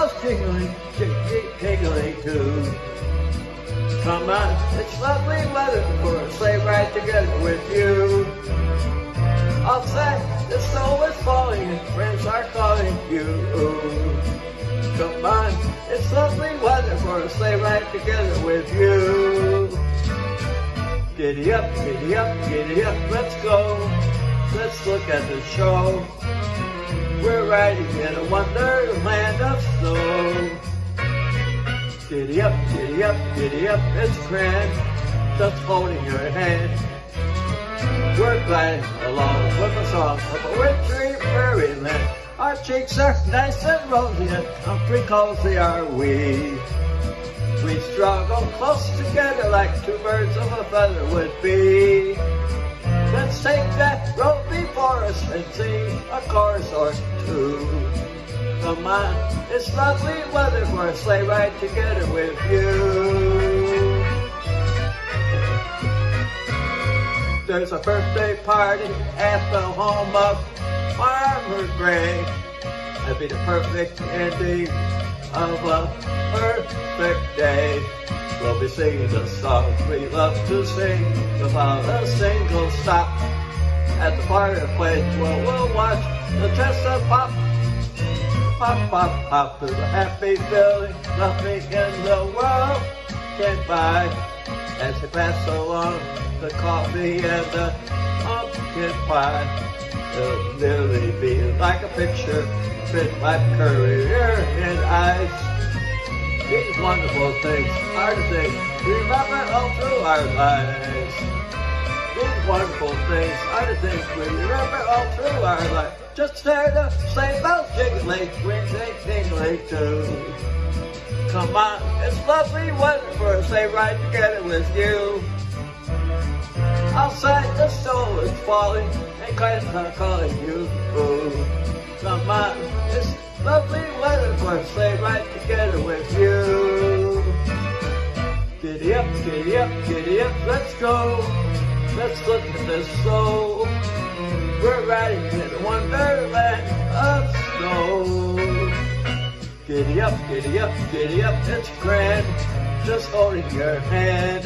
bells jingling, jingling too. Come on, it's lovely weather for a sleigh ride together with you. Outside, the snow is falling and friends are calling you. Come on, it's lovely weather for a sleigh ride together with you. Giddy up, giddy up, giddy up, let's go. Let's look at the show. We're riding in a wonderland Giddy up, giddy up, giddy up, it's grand. Just holding your hand. We're gliding along with a song of a wintry prairie land. Our cheeks are nice and rosy and comfy cozy are we. We struggle close together like two birds of a feather would be. Let's take that road before us and sing a chorus or two. Come on, it's lovely weather for a sleigh ride together with you. There's a birthday party at the home of Farmer Gray. That'd be the perfect ending of a perfect day. We'll be singing the songs we love to sing without a single stop. At the fireplace where we'll watch the chestnut pop. Pop, pop, pop to the happy feeling nothing in the world can buy. As they pass along the coffee and the pumpkin pie. It'll nearly be like a picture fit my Currier and Ives. These wonderful things are the things we remember all through our lives. These wonderful things are the things we remember all through our lives. Just hear the sleigh bells jingling, jingling, jingling too. Come on, it's lovely weather for a sleigh ride together with you. Outside the snow is falling and kites are calling you. Ooh. Come on, it's lovely weather for a sleigh ride together with you. Giddy up, giddy up, giddy up, let's go. Let's look at this soul. We're riding in a Giddy up, giddy up, giddy up, it's grand. Just holding your hand.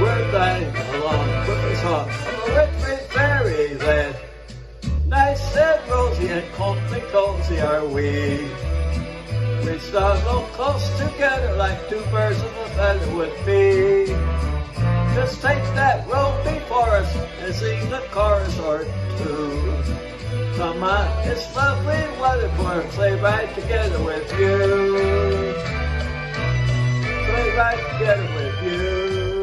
We're gliding along with a song of a wintry fairyland. Nice and rosy and comfy cozy are we. We snuggle close together like two birds of a feather would be. Just take that road before us and sing the chorus or two. On, it's lovely weather for a sleigh ride together with you. Sleigh ride together with you.